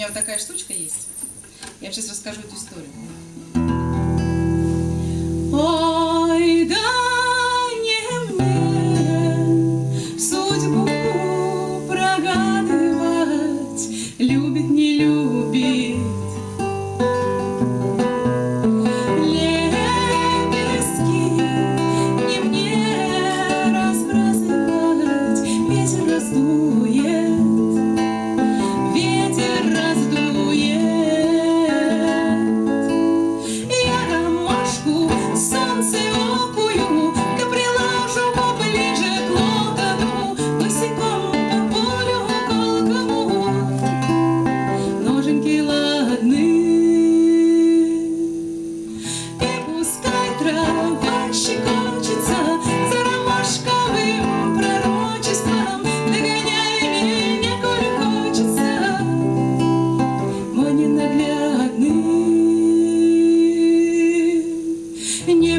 меня вот такая штучка есть. Я вам сейчас расскажу эту историю. Ой, да! судьбу прогадывать, любит, не любит.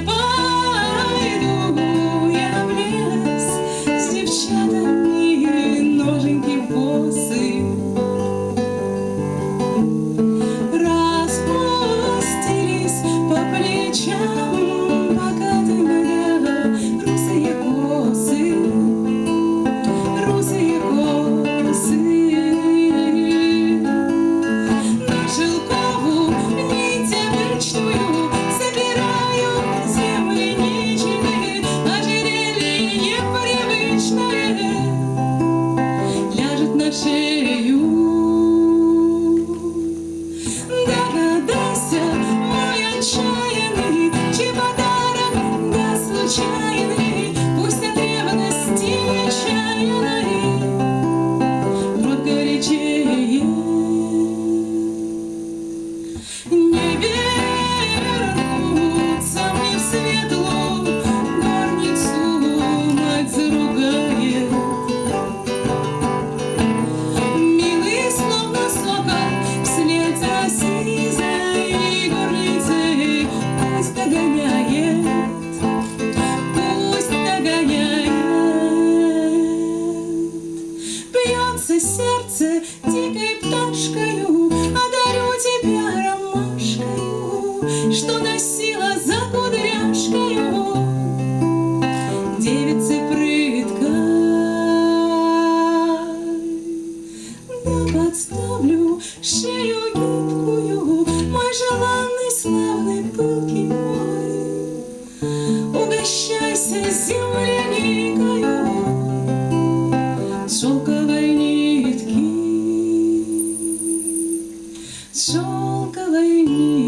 goodbye. see you. я подставлю шею гибкую, Мой желанный, славный, пылкий мой. Угощайся земляникою с шелковой нитки, с шелковой нитки.